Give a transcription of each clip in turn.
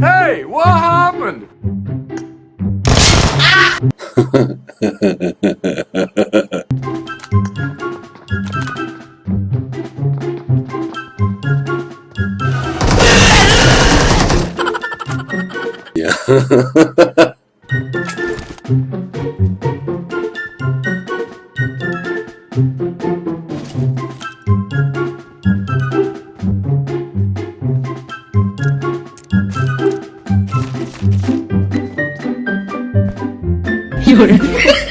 Hey, what happened? yeah. Oh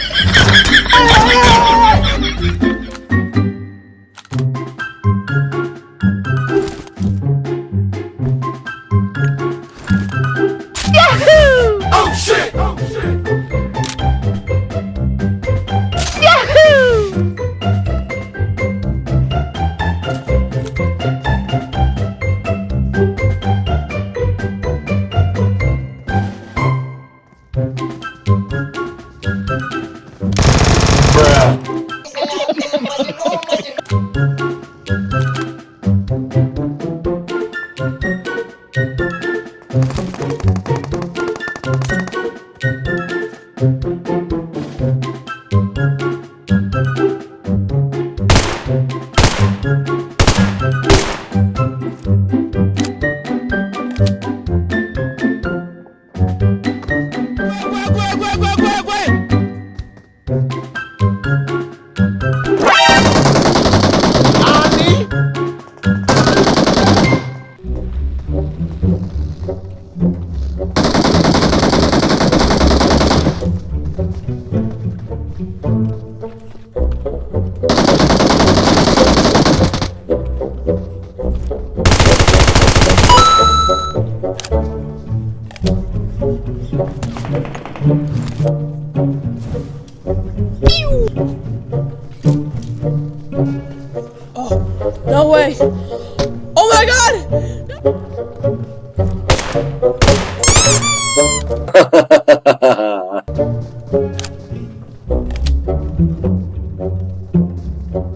gbogbo. No way. Oh my god!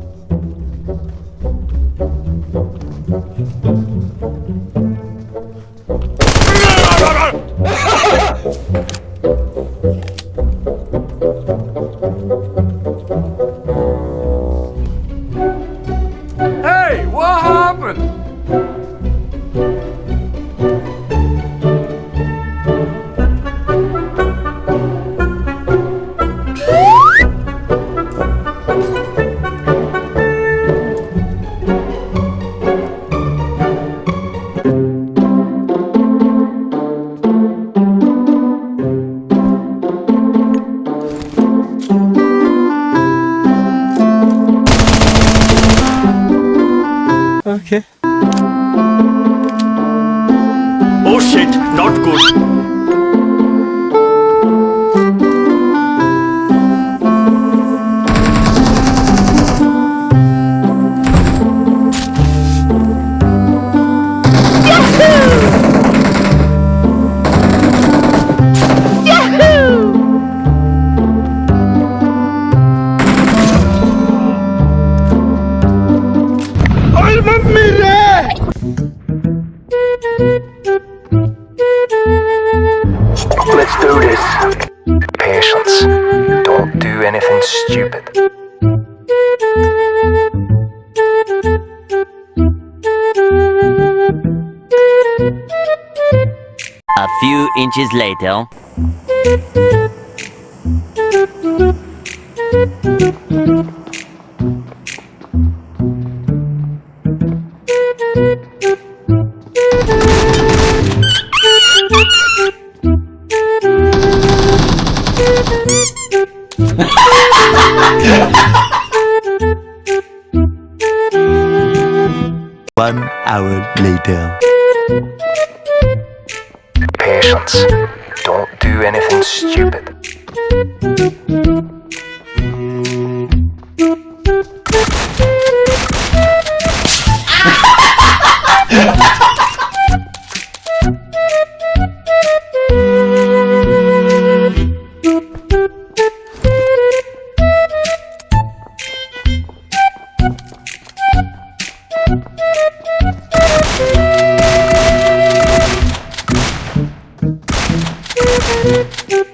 Oh shit, not good. Do stupid. A few inches later. One hour later. Patience. Don't do anything stupid. Thank you.